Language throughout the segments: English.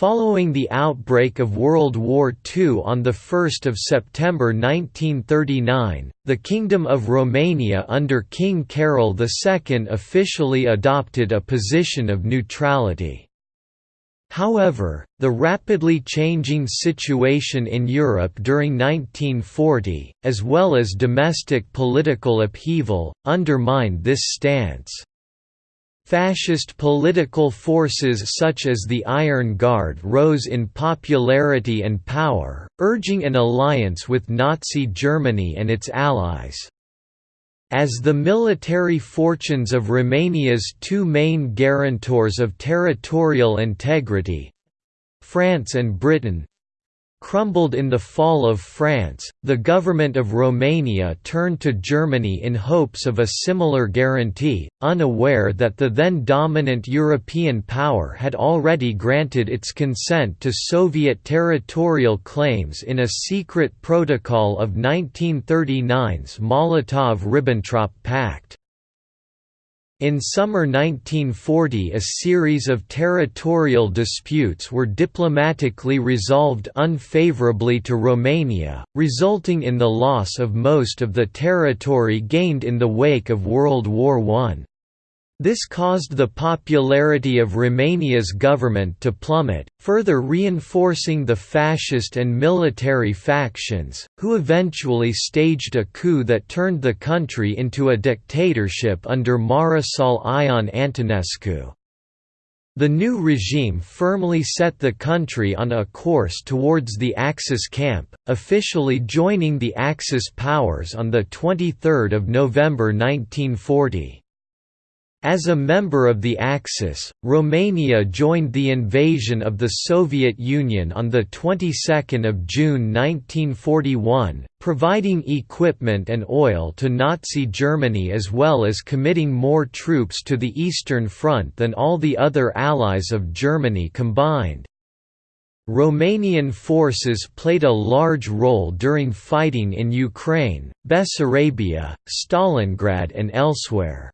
Following the outbreak of World War II on 1 September 1939, the Kingdom of Romania under King Carol II officially adopted a position of neutrality. However, the rapidly changing situation in Europe during 1940, as well as domestic political upheaval, undermined this stance. Fascist political forces such as the Iron Guard rose in popularity and power, urging an alliance with Nazi Germany and its allies. As the military fortunes of Romania's two main guarantors of territorial integrity—France and Britain, crumbled in the fall of France, the government of Romania turned to Germany in hopes of a similar guarantee, unaware that the then dominant European power had already granted its consent to Soviet territorial claims in a secret protocol of 1939's Molotov–Ribbentrop Pact. In summer 1940 a series of territorial disputes were diplomatically resolved unfavorably to Romania, resulting in the loss of most of the territory gained in the wake of World War I. This caused the popularity of Romania's government to plummet, further reinforcing the fascist and military factions, who eventually staged a coup that turned the country into a dictatorship under Marshal Ion Antonescu. The new regime firmly set the country on a course towards the Axis camp, officially joining the Axis powers on 23 November 1940. As a member of the Axis, Romania joined the invasion of the Soviet Union on the 22nd of June 1941, providing equipment and oil to Nazi Germany as well as committing more troops to the Eastern Front than all the other allies of Germany combined. Romanian forces played a large role during fighting in Ukraine, Bessarabia, Stalingrad and elsewhere.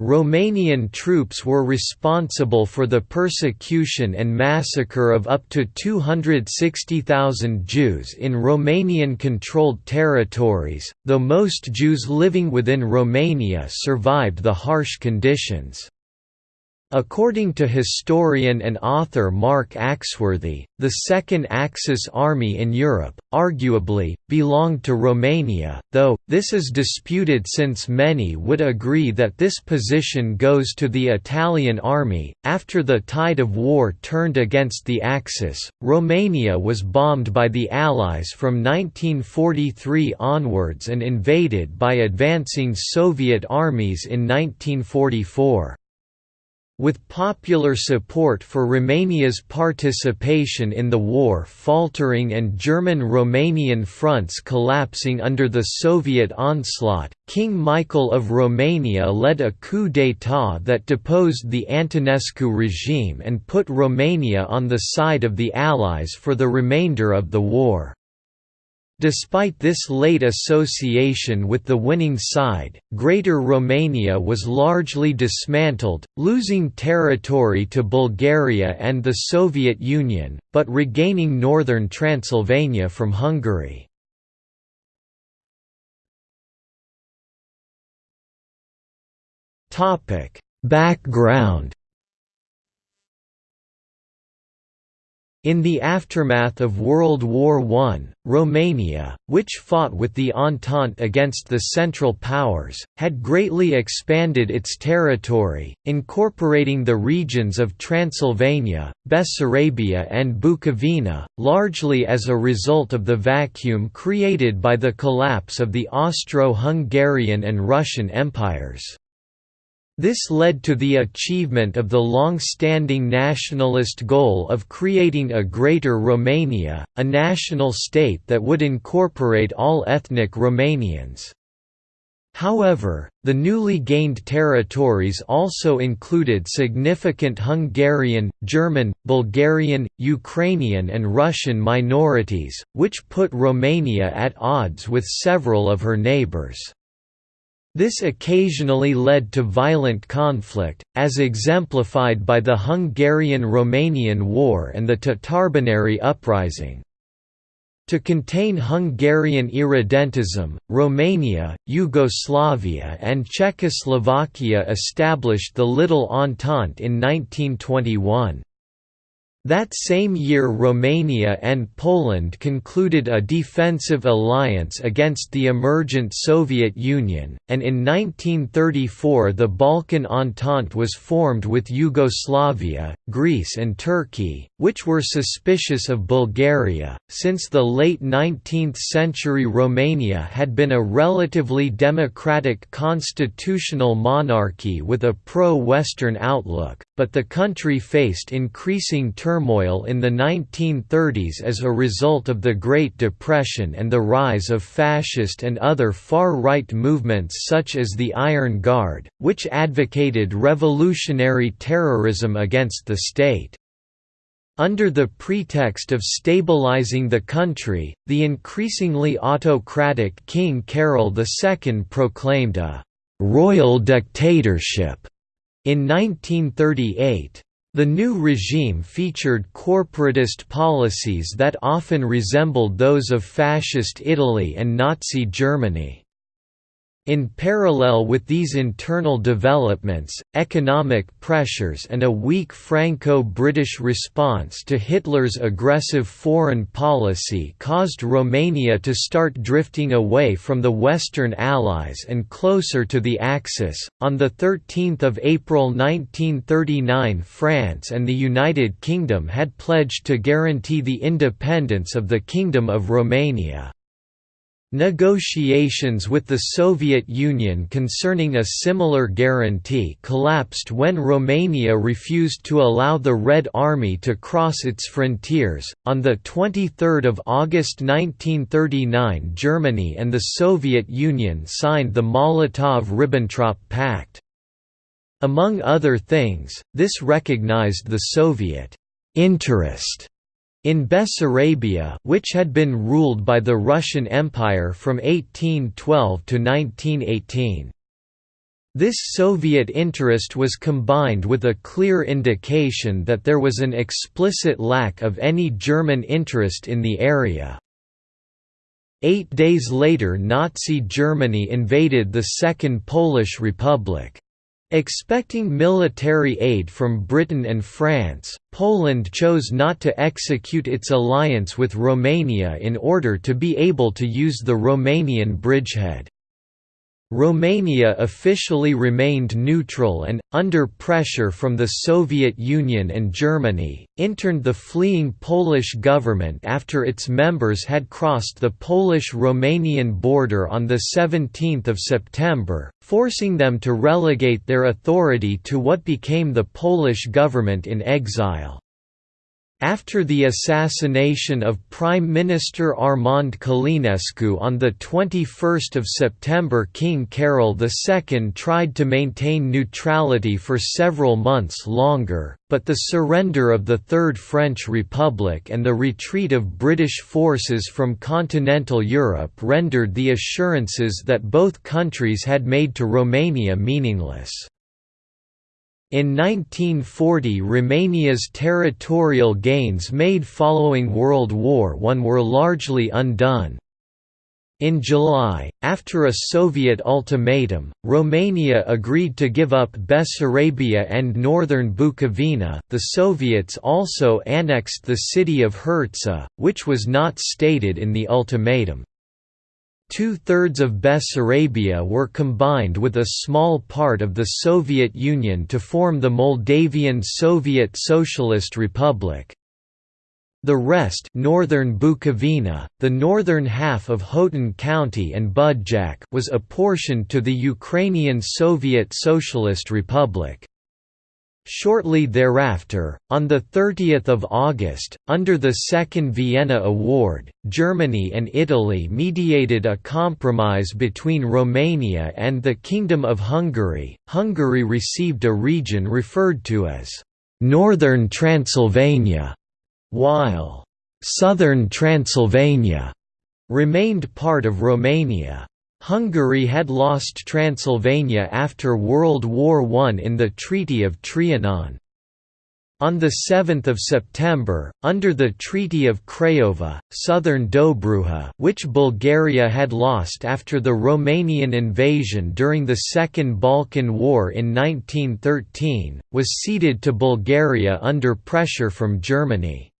Romanian troops were responsible for the persecution and massacre of up to 260,000 Jews in Romanian-controlled territories, though most Jews living within Romania survived the harsh conditions. According to historian and author Mark Axworthy, the Second Axis Army in Europe, arguably, belonged to Romania, though, this is disputed since many would agree that this position goes to the Italian army. After the tide of war turned against the Axis, Romania was bombed by the Allies from 1943 onwards and invaded by advancing Soviet armies in 1944. With popular support for Romania's participation in the war faltering and German-Romanian fronts collapsing under the Soviet onslaught, King Michael of Romania led a coup d'état that deposed the Antonescu regime and put Romania on the side of the Allies for the remainder of the war. Despite this late association with the winning side, Greater Romania was largely dismantled, losing territory to Bulgaria and the Soviet Union, but regaining northern Transylvania from Hungary. Background In the aftermath of World War I, Romania, which fought with the Entente against the Central Powers, had greatly expanded its territory, incorporating the regions of Transylvania, Bessarabia and Bukovina, largely as a result of the vacuum created by the collapse of the Austro-Hungarian and Russian empires. This led to the achievement of the long-standing nationalist goal of creating a Greater Romania, a national state that would incorporate all ethnic Romanians. However, the newly gained territories also included significant Hungarian, German, Bulgarian, Ukrainian and Russian minorities, which put Romania at odds with several of her neighbours. This occasionally led to violent conflict, as exemplified by the Hungarian–Romanian War and the Tatarbunary Uprising. To contain Hungarian irredentism, Romania, Yugoslavia and Czechoslovakia established the Little Entente in 1921. That same year Romania and Poland concluded a defensive alliance against the emergent Soviet Union, and in 1934 the Balkan Entente was formed with Yugoslavia, Greece and Turkey, which were suspicious of Bulgaria. Since the late 19th century Romania had been a relatively democratic constitutional monarchy with a pro-Western outlook, but the country faced increasing turmoil in the 1930s as a result of the Great Depression and the rise of fascist and other far-right movements such as the Iron Guard, which advocated revolutionary terrorism against the state. Under the pretext of stabilizing the country, the increasingly autocratic King Carol II proclaimed a «royal dictatorship» In 1938, the new regime featured corporatist policies that often resembled those of Fascist Italy and Nazi Germany. In parallel with these internal developments, economic pressures and a weak Franco-British response to Hitler's aggressive foreign policy caused Romania to start drifting away from the Western Allies and closer to the Axis. On the 13th of April 1939, France and the United Kingdom had pledged to guarantee the independence of the Kingdom of Romania. Negotiations with the Soviet Union concerning a similar guarantee collapsed when Romania refused to allow the Red Army to cross its frontiers. On the 23rd of August 1939, Germany and the Soviet Union signed the Molotov-Ribbentrop Pact. Among other things, this recognized the Soviet interest in Bessarabia which had been ruled by the Russian Empire from 1812 to 1918. This Soviet interest was combined with a clear indication that there was an explicit lack of any German interest in the area. Eight days later Nazi Germany invaded the Second Polish Republic. Expecting military aid from Britain and France, Poland chose not to execute its alliance with Romania in order to be able to use the Romanian bridgehead. Romania officially remained neutral and, under pressure from the Soviet Union and Germany, interned the fleeing Polish government after its members had crossed the Polish-Romanian border on 17 September, forcing them to relegate their authority to what became the Polish government in exile. After the assassination of Prime Minister Armand Călinescu on 21 September King Carol II tried to maintain neutrality for several months longer, but the surrender of the Third French Republic and the retreat of British forces from continental Europe rendered the assurances that both countries had made to Romania meaningless. In 1940 Romania's territorial gains made following World War I were largely undone. In July, after a Soviet ultimatum, Romania agreed to give up Bessarabia and northern Bukovina. The Soviets also annexed the city of Hertsa, which was not stated in the ultimatum. Two-thirds of Bessarabia were combined with a small part of the Soviet Union to form the Moldavian Soviet Socialist Republic. The rest northern Bukovina, the northern half of Hotin County and Budjak was apportioned to the Ukrainian Soviet Socialist Republic. Shortly thereafter, on 30 August, under the Second Vienna Award, Germany and Italy mediated a compromise between Romania and the Kingdom of Hungary. Hungary received a region referred to as Northern Transylvania, while Southern Transylvania remained part of Romania. Hungary had lost Transylvania after World War I in the Treaty of Trianon. On 7 September, under the Treaty of Craiova, southern Dobruja which Bulgaria had lost after the Romanian invasion during the Second Balkan War in 1913, was ceded to Bulgaria under pressure from Germany.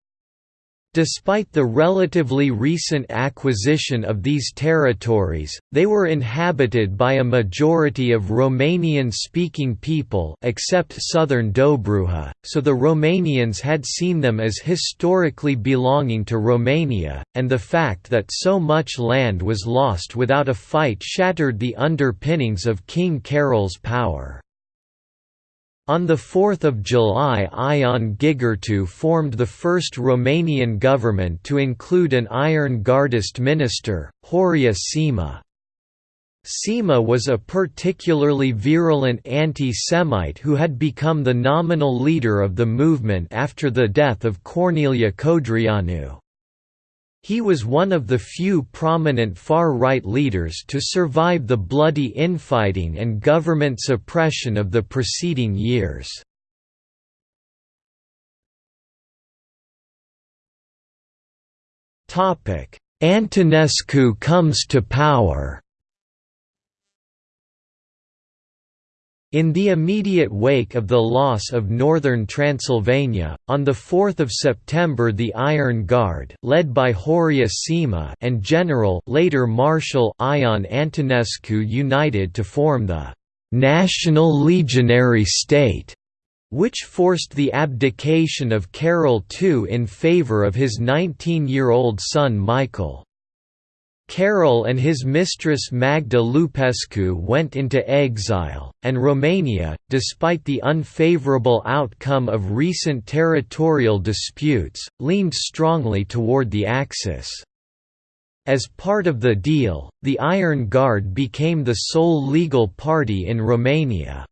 Despite the relatively recent acquisition of these territories, they were inhabited by a majority of Romanian-speaking people except southern Dobruja, so the Romanians had seen them as historically belonging to Romania, and the fact that so much land was lost without a fight shattered the underpinnings of King Carol's power. On 4 July Ion Gigurtu formed the first Romanian government to include an Iron Guardist minister, Horia Sima. Sima was a particularly virulent anti-Semite who had become the nominal leader of the movement after the death of Corneliu Codreanu. He was one of the few prominent far-right leaders to survive the bloody infighting and government suppression of the preceding years. Antonescu comes to power In the immediate wake of the loss of northern Transylvania, on 4 September the Iron Guard led by Horia Sima and General later Marshal Ion Antonescu united to form the «National Legionary State», which forced the abdication of Carol II in favour of his 19-year-old son Michael. Carol and his mistress Magda Lupescu went into exile, and Romania, despite the unfavorable outcome of recent territorial disputes, leaned strongly toward the Axis. As part of the deal, the Iron Guard became the sole legal party in Romania.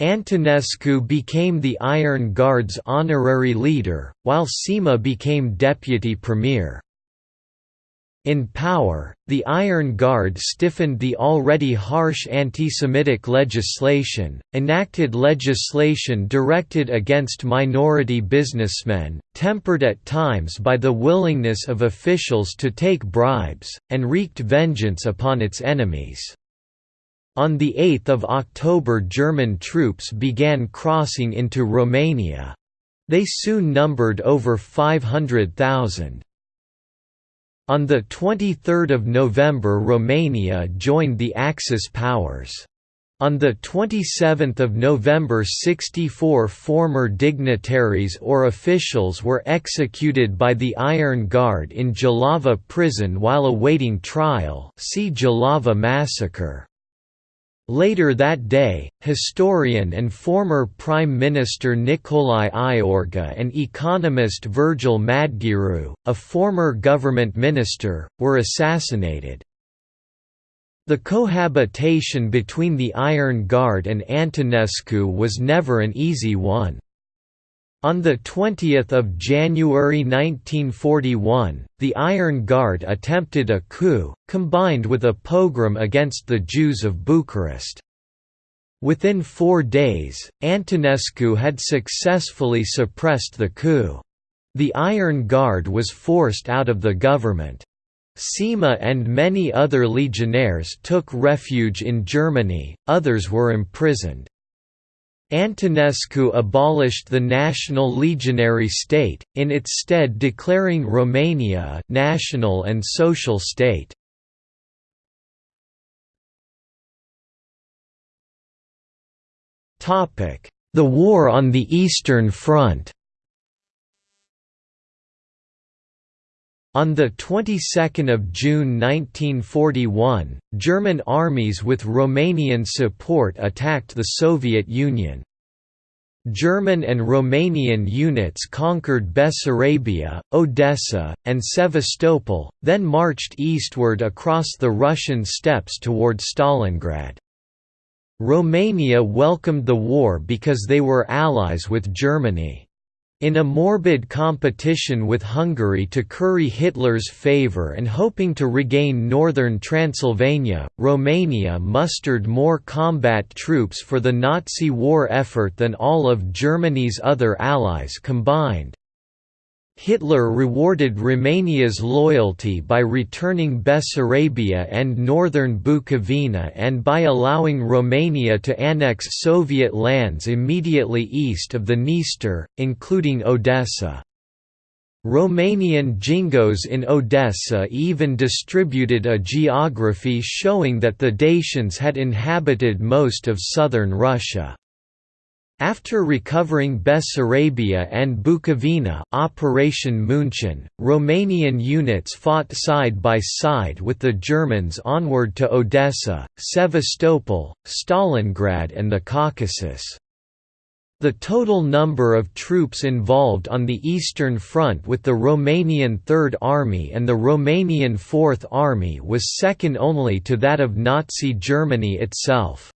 Antonescu became the Iron Guard's honorary leader, while Sima became deputy premier. In power, the Iron Guard stiffened the already harsh anti-Semitic legislation, enacted legislation directed against minority businessmen, tempered at times by the willingness of officials to take bribes, and wreaked vengeance upon its enemies. On 8 October German troops began crossing into Romania. They soon numbered over 500,000. On 23 November Romania joined the Axis powers. On 27 November 64 former dignitaries or officials were executed by the Iron Guard in Jilava prison while awaiting trial see Jilava massacre. Later that day, historian and former Prime Minister Nicolae Iorga and economist Virgil Madgearu, a former government minister, were assassinated. The cohabitation between the Iron Guard and Antonescu was never an easy one. On 20 January 1941, the Iron Guard attempted a coup, combined with a pogrom against the Jews of Bucharest. Within four days, Antonescu had successfully suppressed the coup. The Iron Guard was forced out of the government. Sima and many other legionnaires took refuge in Germany, others were imprisoned. Antonescu abolished the national legionary state, in its stead declaring Romania a national and social state. The war on the Eastern Front On the 22nd of June 1941, German armies with Romanian support attacked the Soviet Union. German and Romanian units conquered Bessarabia, Odessa, and Sevastopol, then marched eastward across the Russian steppes toward Stalingrad. Romania welcomed the war because they were allies with Germany. In a morbid competition with Hungary to curry Hitler's favour and hoping to regain northern Transylvania, Romania mustered more combat troops for the Nazi war effort than all of Germany's other allies combined. Hitler rewarded Romania's loyalty by returning Bessarabia and northern Bukovina and by allowing Romania to annex Soviet lands immediately east of the Dniester, including Odessa. Romanian Jingos in Odessa even distributed a geography showing that the Dacians had inhabited most of southern Russia. After recovering Bessarabia and Bukovina Operation Munchen, Romanian units fought side by side with the Germans onward to Odessa, Sevastopol, Stalingrad and the Caucasus. The total number of troops involved on the Eastern Front with the Romanian Third Army and the Romanian Fourth Army was second only to that of Nazi Germany itself.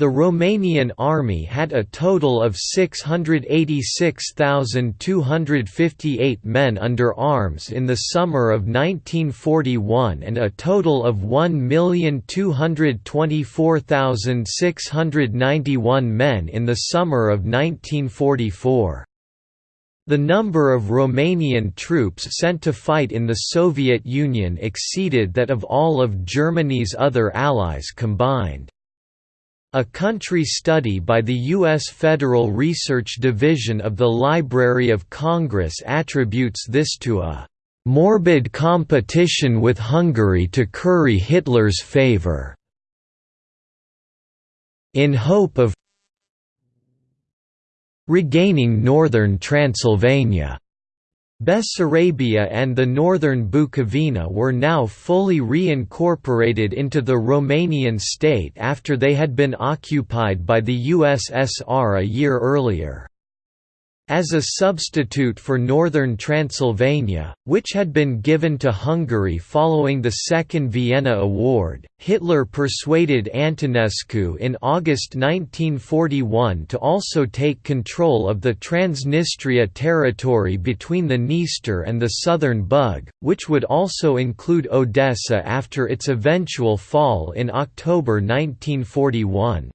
The Romanian army had a total of 686,258 men under arms in the summer of 1941 and a total of 1,224,691 men in the summer of 1944. The number of Romanian troops sent to fight in the Soviet Union exceeded that of all of Germany's other allies combined. A country study by the U.S. Federal Research Division of the Library of Congress attributes this to a "...morbid competition with Hungary to curry Hitler's favor." In hope of regaining northern Transylvania. Bessarabia and the northern Bukovina were now fully reincorporated into the Romanian state after they had been occupied by the USSR a year earlier. As a substitute for northern Transylvania, which had been given to Hungary following the Second Vienna Award, Hitler persuaded Antonescu in August 1941 to also take control of the Transnistria territory between the Dniester and the southern Bug, which would also include Odessa after its eventual fall in October 1941.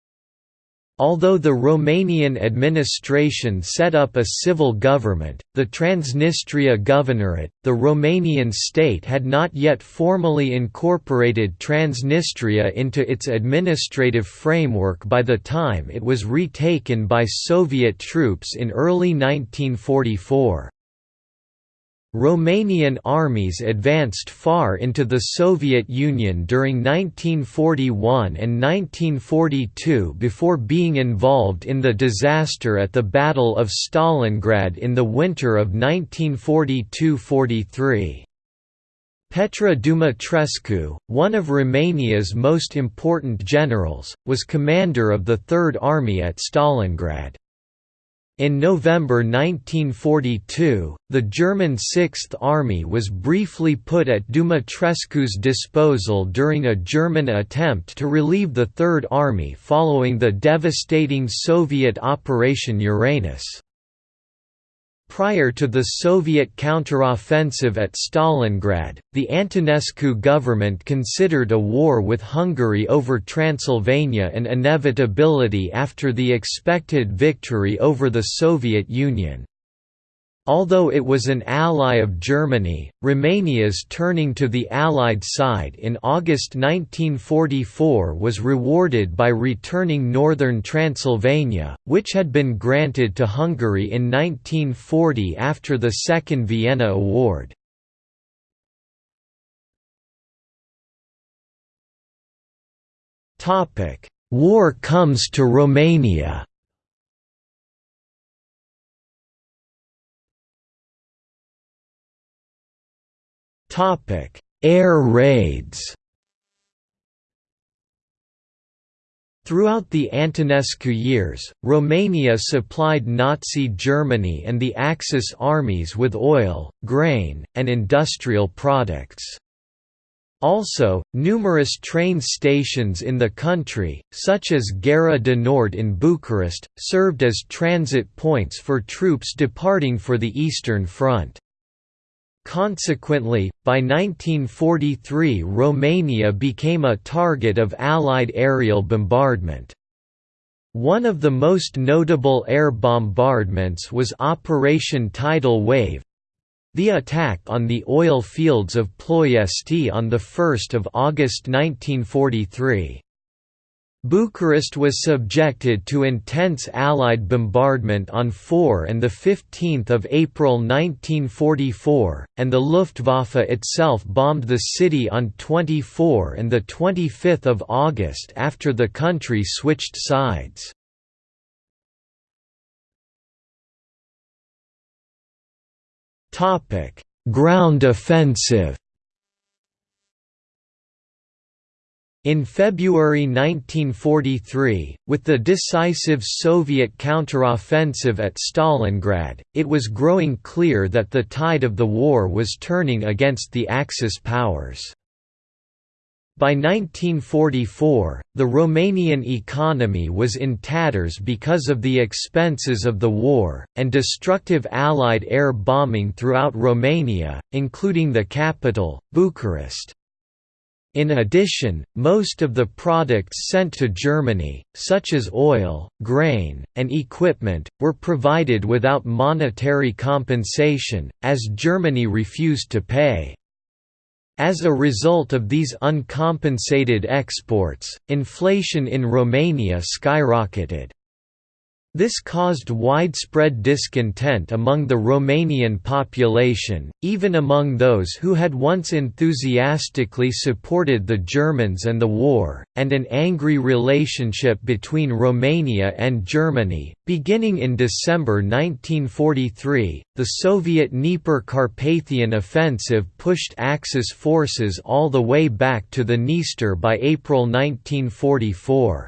Although the Romanian administration set up a civil government, the Transnistria Governorate, the Romanian state had not yet formally incorporated Transnistria into its administrative framework by the time it was retaken by Soviet troops in early 1944. Romanian armies advanced far into the Soviet Union during 1941 and 1942 before being involved in the disaster at the Battle of Stalingrad in the winter of 1942–43. Petre Dumitrescu, one of Romania's most important generals, was commander of the Third Army at Stalingrad. In November 1942, the German Sixth Army was briefly put at Dumitrescu's disposal during a German attempt to relieve the Third Army following the devastating Soviet Operation Uranus. Prior to the Soviet counteroffensive at Stalingrad, the Antonescu government considered a war with Hungary over Transylvania an inevitability after the expected victory over the Soviet Union. Although it was an ally of Germany, Romania's turning to the Allied side in August 1944 was rewarded by returning northern Transylvania, which had been granted to Hungary in 1940 after the Second Vienna Award. War comes to Romania Topic: Air raids. Throughout the Antonescu years, Romania supplied Nazi Germany and the Axis armies with oil, grain, and industrial products. Also, numerous train stations in the country, such as Gara de Nord in Bucharest, served as transit points for troops departing for the Eastern Front. Consequently, by 1943 Romania became a target of Allied aerial bombardment. One of the most notable air bombardments was Operation Tidal Wave, the attack on the oil fields of Ploiesti on 1 August 1943. Bucharest was subjected to intense Allied bombardment on 4 and 15 April 1944, and the Luftwaffe itself bombed the city on 24 and 25 August after the country switched sides. Ground offensive. In February 1943, with the decisive Soviet counteroffensive at Stalingrad, it was growing clear that the tide of the war was turning against the Axis powers. By 1944, the Romanian economy was in tatters because of the expenses of the war, and destructive Allied air bombing throughout Romania, including the capital, Bucharest. In addition, most of the products sent to Germany, such as oil, grain, and equipment, were provided without monetary compensation, as Germany refused to pay. As a result of these uncompensated exports, inflation in Romania skyrocketed. This caused widespread discontent among the Romanian population, even among those who had once enthusiastically supported the Germans and the war, and an angry relationship between Romania and Germany. Beginning in December 1943, the Soviet Dnieper Carpathian Offensive pushed Axis forces all the way back to the Dniester by April 1944.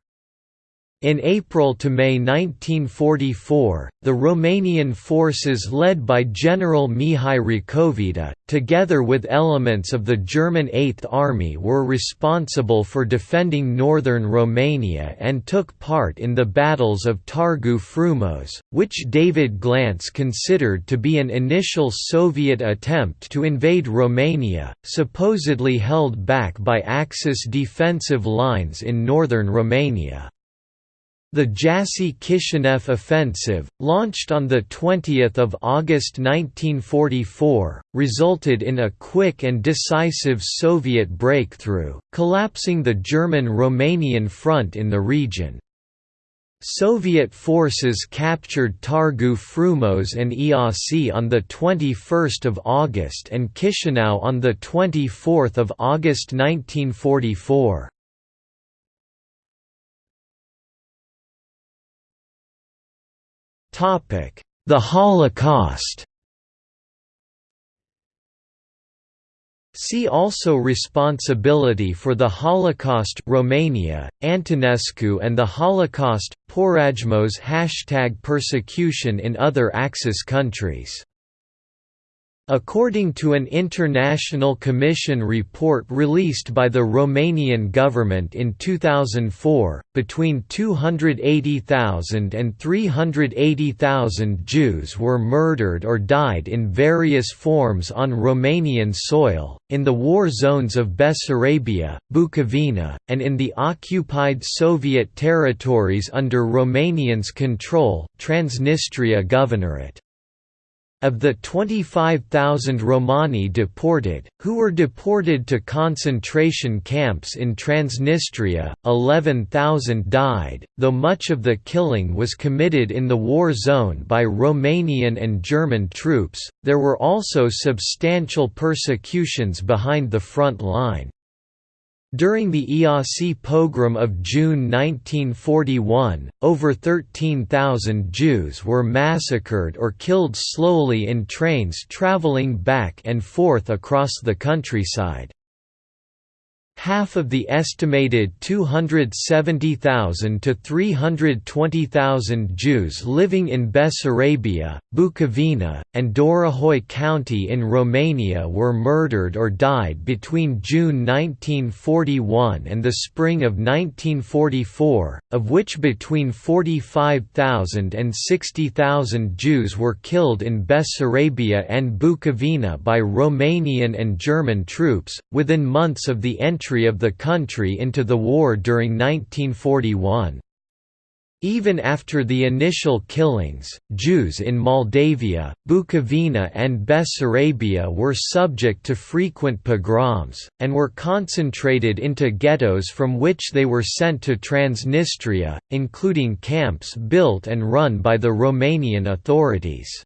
In April to May 1944, the Romanian forces led by General Mihai Racovita, together with elements of the German Eighth Army were responsible for defending northern Romania and took part in the battles of Targu Frumos, which David Glantz considered to be an initial Soviet attempt to invade Romania, supposedly held back by Axis defensive lines in northern Romania. The Jassy-Kishinev offensive, launched on 20 August 1944, resulted in a quick and decisive Soviet breakthrough, collapsing the German-Romanian front in the region. Soviet forces captured Targu Frumos and Iasi on 21 August and Chisinau on 24 August 1944. The Holocaust. See also Responsibility for the Holocaust Romania, Antonescu and the Holocaust, Porajmos Hashtag Persecution in other Axis countries According to an International Commission report released by the Romanian government in 2004, between 280,000 and 380,000 Jews were murdered or died in various forms on Romanian soil, in the war zones of Bessarabia, Bukovina, and in the occupied Soviet territories under Romanians' control Transnistria Governorate. Of the 25,000 Romani deported, who were deported to concentration camps in Transnistria, 11,000 died, though much of the killing was committed in the war zone by Romanian and German troops, there were also substantial persecutions behind the front line. During the Iasi pogrom of June 1941, over 13,000 Jews were massacred or killed slowly in trains traveling back and forth across the countryside. Half of the estimated 270,000 to 320,000 Jews living in Bessarabia, Bukovina, and Dorohoi County in Romania were murdered or died between June 1941 and the spring of 1944, of which between 45,000 and 60,000 Jews were killed in Bessarabia and Bukovina by Romanian and German troops, within months of the entry entry of the country into the war during 1941. Even after the initial killings, Jews in Moldavia, Bukovina and Bessarabia were subject to frequent pogroms, and were concentrated into ghettos from which they were sent to Transnistria, including camps built and run by the Romanian authorities.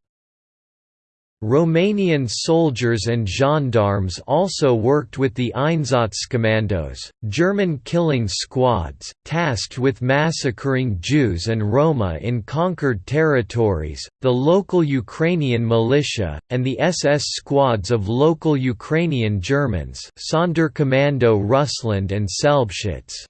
Romanian soldiers and gendarmes also worked with the Einsatzkommandos, German killing squads, tasked with massacring Jews and Roma in conquered territories, the local Ukrainian militia, and the SS squads of local Ukrainian Germans Sonderkommando Russland and Selbstschutz.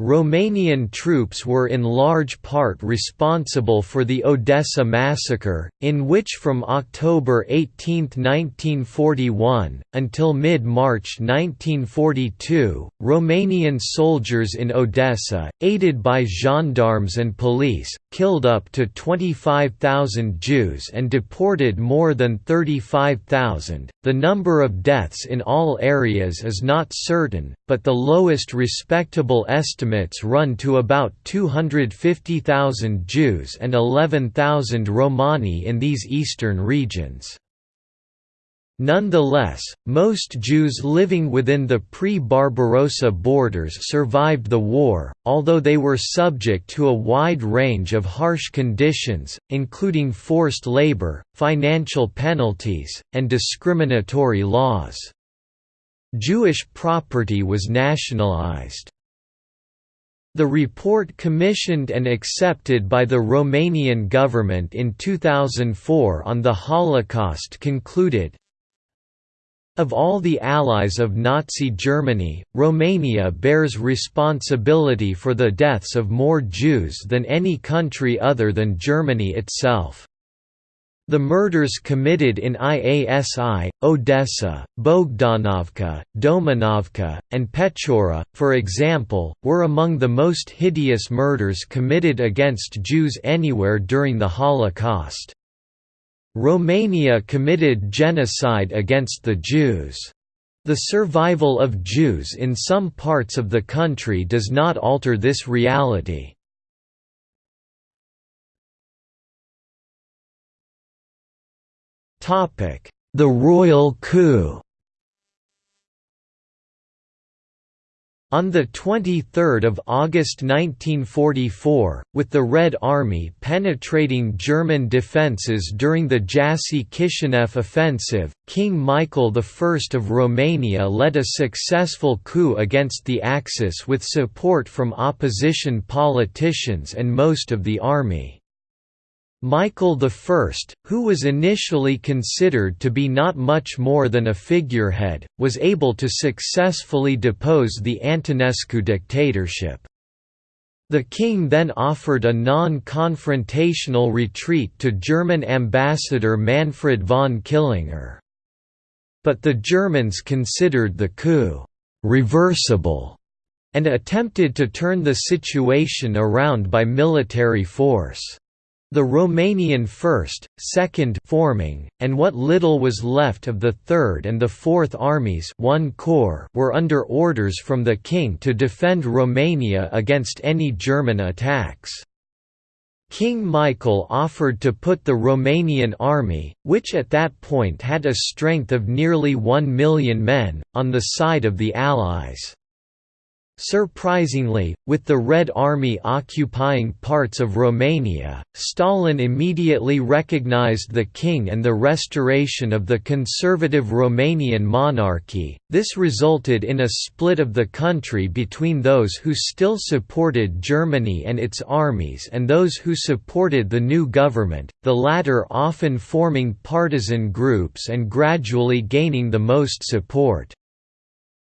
Romanian troops were in large part responsible for the Odessa massacre, in which from October 18, 1941, until mid-March 1942, Romanian soldiers in Odessa, aided by gendarmes and police, killed up to 25,000 Jews and deported more than 35,000. The number of deaths in all areas is not certain, but the lowest respectable estimates run to about 250,000 Jews and 11,000 Romani in these eastern regions. Nonetheless, most Jews living within the pre-Barbarossa borders survived the war, although they were subject to a wide range of harsh conditions, including forced labor, financial penalties, and discriminatory laws. Jewish property was nationalized. The report commissioned and accepted by the Romanian government in 2004 on the Holocaust concluded, of all the allies of Nazi Germany, Romania bears responsibility for the deaths of more Jews than any country other than Germany itself. The murders committed in Iasi, Odessa, Bogdanovka, Domanovka, and Pechora, for example, were among the most hideous murders committed against Jews anywhere during the Holocaust. Romania committed genocide against the Jews. The survival of Jews in some parts of the country does not alter this reality. The royal coup On 23 August 1944, with the Red Army penetrating German defences during the Jassy-Kishinev offensive, King Michael I of Romania led a successful coup against the Axis with support from opposition politicians and most of the army. Michael I, who was initially considered to be not much more than a figurehead, was able to successfully depose the Antonescu dictatorship. The king then offered a non-confrontational retreat to German ambassador Manfred von Killinger. But the Germans considered the coup «reversible» and attempted to turn the situation around by military force. The Romanian 1st, 2nd forming, and what little was left of the 3rd and the 4th armies one corps were under orders from the king to defend Romania against any German attacks. King Michael offered to put the Romanian army, which at that point had a strength of nearly one million men, on the side of the Allies. Surprisingly, with the Red Army occupying parts of Romania, Stalin immediately recognized the king and the restoration of the conservative Romanian monarchy. This resulted in a split of the country between those who still supported Germany and its armies and those who supported the new government, the latter often forming partisan groups and gradually gaining the most support.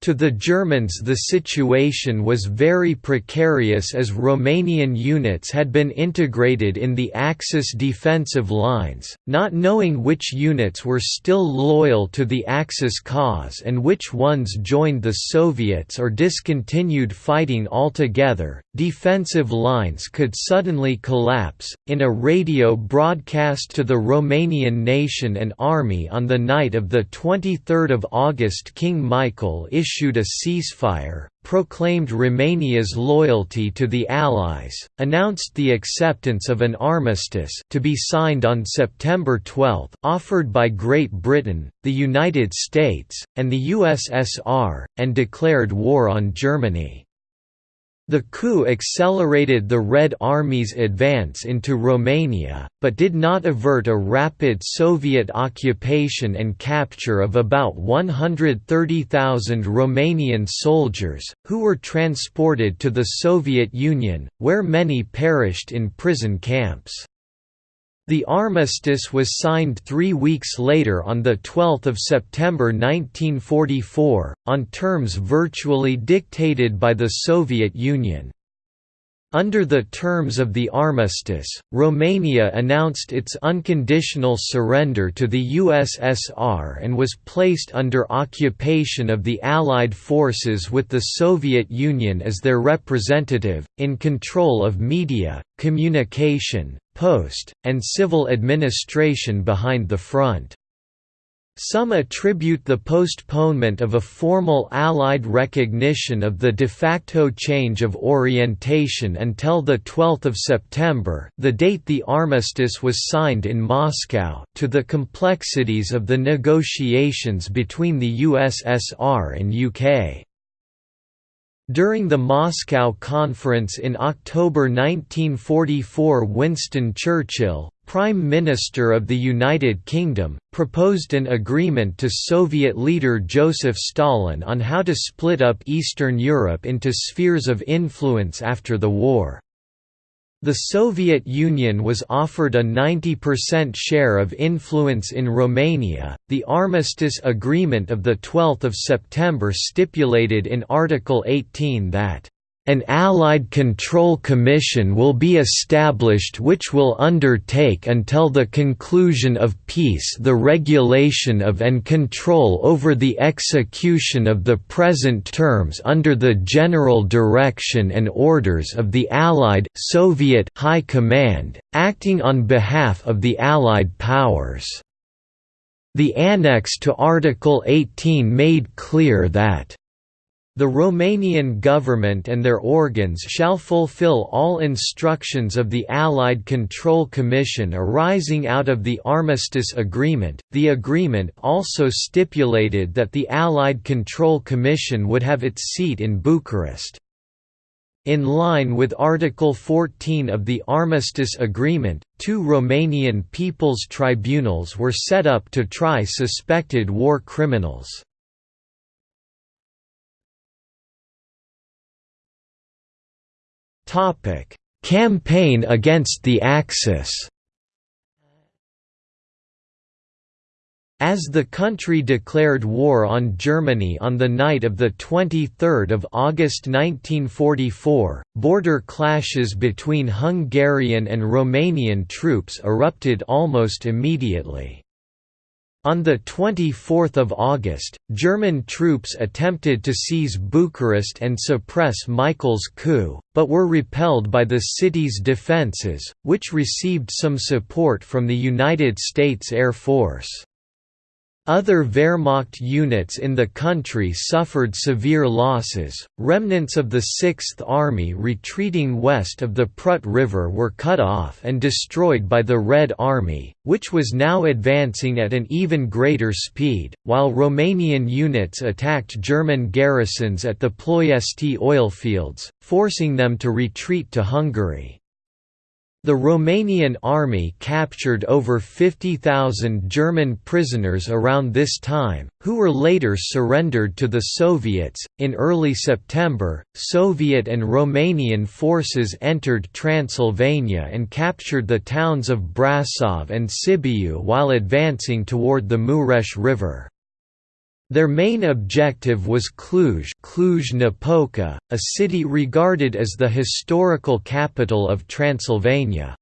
To the Germans the situation was very precarious as Romanian units had been integrated in the Axis defensive lines, not knowing which units were still loyal to the Axis cause and which ones joined the Soviets or discontinued fighting altogether. Defensive lines could suddenly collapse. In a radio broadcast to the Romanian nation and army on the night of the 23rd of August, King Michael issued issued a ceasefire, proclaimed Romania's loyalty to the Allies, announced the acceptance of an armistice to be signed on September 12 offered by Great Britain, the United States, and the USSR, and declared war on Germany. The coup accelerated the Red Army's advance into Romania, but did not avert a rapid Soviet occupation and capture of about 130,000 Romanian soldiers, who were transported to the Soviet Union, where many perished in prison camps. The armistice was signed three weeks later on 12 September 1944, on terms virtually dictated by the Soviet Union. Under the terms of the armistice, Romania announced its unconditional surrender to the USSR and was placed under occupation of the Allied forces with the Soviet Union as their representative, in control of media, communication, post, and civil administration behind the front. Some attribute the postponement of a formal Allied recognition of the de facto change of orientation until 12 September the date the armistice was signed in Moscow to the complexities of the negotiations between the USSR and UK. During the Moscow Conference in October 1944 Winston Churchill, Prime Minister of the United Kingdom, proposed an agreement to Soviet leader Joseph Stalin on how to split up Eastern Europe into spheres of influence after the war. The Soviet Union was offered a 90% share of influence in Romania. The Armistice Agreement of the 12th of September stipulated in Article 18 that an Allied Control Commission will be established which will undertake until the conclusion of peace the regulation of and control over the execution of the present terms under the general direction and orders of the Allied Soviet High Command, acting on behalf of the Allied powers. The annex to Article 18 made clear that the Romanian government and their organs shall fulfill all instructions of the Allied Control Commission arising out of the Armistice Agreement. The agreement also stipulated that the Allied Control Commission would have its seat in Bucharest. In line with Article 14 of the Armistice Agreement, two Romanian People's Tribunals were set up to try suspected war criminals. Topic: Campaign against the Axis. As the country declared war on Germany on the night of 23 August 1944, border clashes between Hungarian and Romanian troops erupted almost immediately. On 24 August, German troops attempted to seize Bucharest and suppress Michael's coup, but were repelled by the city's defences, which received some support from the United States Air Force. Other Wehrmacht units in the country suffered severe losses. Remnants of the Sixth Army retreating west of the Prut River were cut off and destroyed by the Red Army, which was now advancing at an even greater speed, while Romanian units attacked German garrisons at the Ploiesti oilfields, forcing them to retreat to Hungary. The Romanian army captured over 50,000 German prisoners around this time, who were later surrendered to the Soviets. In early September, Soviet and Romanian forces entered Transylvania and captured the towns of Brasov and Sibiu while advancing toward the Mureș River. Their main objective was Cluj Cluj-Napoca, a city regarded as the historical capital of Transylvania.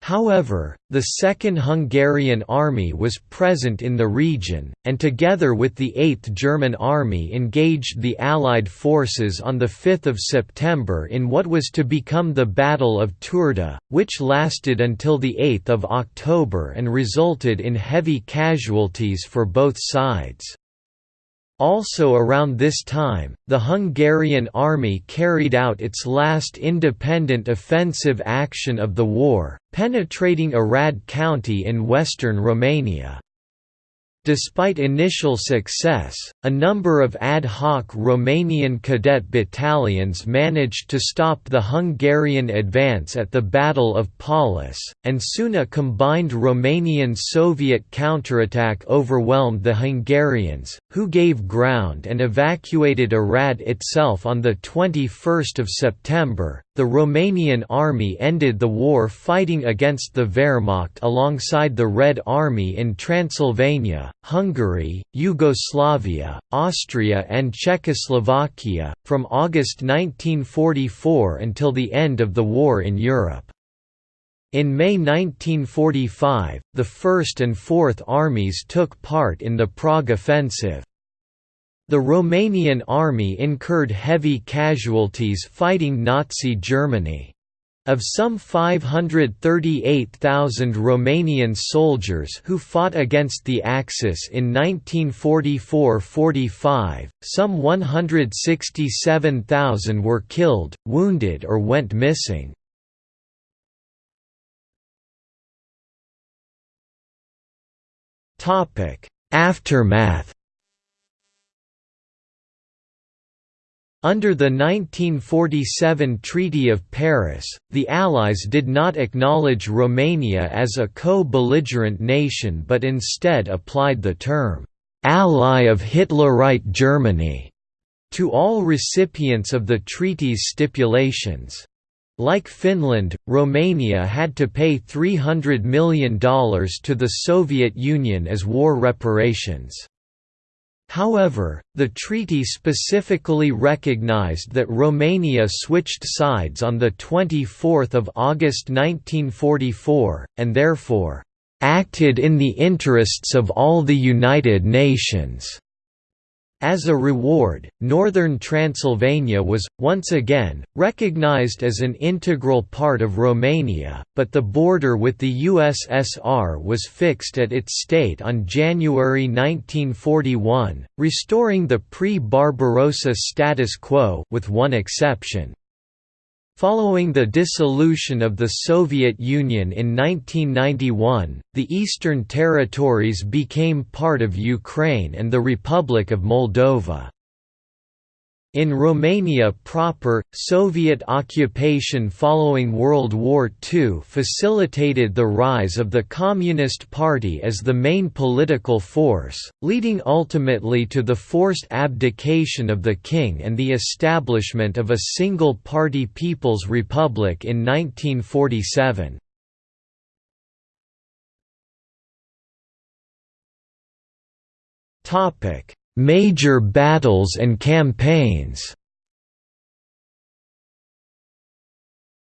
However, the Second Hungarian Army was present in the region, and together with the 8th German Army engaged the Allied forces on 5 September in what was to become the Battle of Turda, which lasted until 8 October and resulted in heavy casualties for both sides. Also around this time, the Hungarian army carried out its last independent offensive action of the war, penetrating Arad County in western Romania. Despite initial success, a number of ad hoc Romanian cadet battalions managed to stop the Hungarian advance at the Battle of Păuliș, and soon a combined Romanian-Soviet counterattack overwhelmed the Hungarians, who gave ground and evacuated Arad itself on 21 September. The Romanian army ended the war fighting against the Wehrmacht alongside the Red Army in Transylvania, Hungary, Yugoslavia, Austria and Czechoslovakia, from August 1944 until the end of the war in Europe. In May 1945, the First and Fourth Armies took part in the Prague Offensive. The Romanian army incurred heavy casualties fighting Nazi Germany. Of some 538,000 Romanian soldiers who fought against the Axis in 1944–45, some 167,000 were killed, wounded or went missing. Aftermath Under the 1947 Treaty of Paris, the Allies did not acknowledge Romania as a co-belligerent nation but instead applied the term, "'Ally of Hitlerite Germany' to all recipients of the treaty's stipulations. Like Finland, Romania had to pay $300 million to the Soviet Union as war reparations. However, the treaty specifically recognized that Romania switched sides on 24 August 1944, and therefore, "...acted in the interests of all the United Nations." As a reward, northern Transylvania was, once again, recognized as an integral part of Romania, but the border with the USSR was fixed at its state on January 1941, restoring the pre-Barbarossa status quo with one exception. Following the dissolution of the Soviet Union in 1991, the Eastern Territories became part of Ukraine and the Republic of Moldova. In Romania proper, Soviet occupation following World War II facilitated the rise of the Communist Party as the main political force, leading ultimately to the forced abdication of the king and the establishment of a single-party People's Republic in 1947. Topic Major battles and campaigns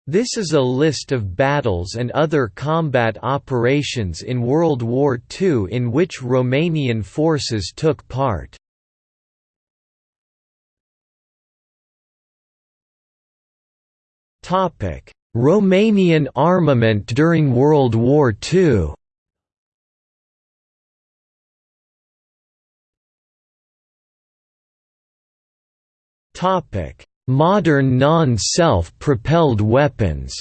This is a list of battles and other combat operations in World War II in which Romanian forces took part. Romanian armament during World War II Topic: Modern non-self-propelled weapons.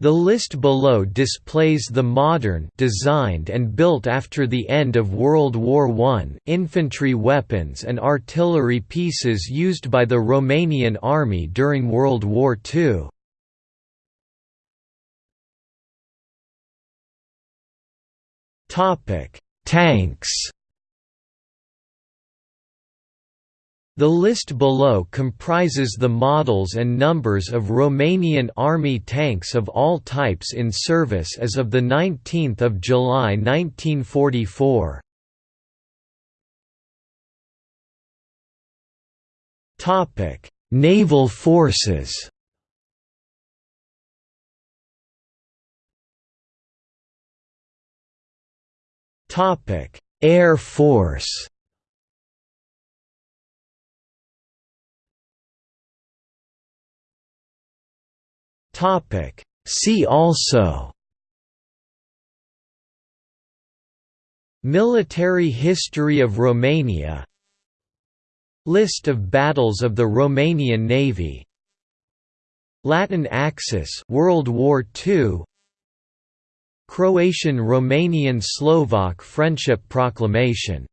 The list below displays the modern designed and built after the end of World War I infantry weapons and artillery pieces used by the Romanian Army during World War II. Tanks The list below comprises the models and numbers of Romanian Army tanks of all types in service as of 19 July 1944. Naval forces Air Force Topic. See also Military history of Romania List of battles of the Romanian Navy Latin Axis World War II Croatian-Romanian Slovak Friendship Proclamation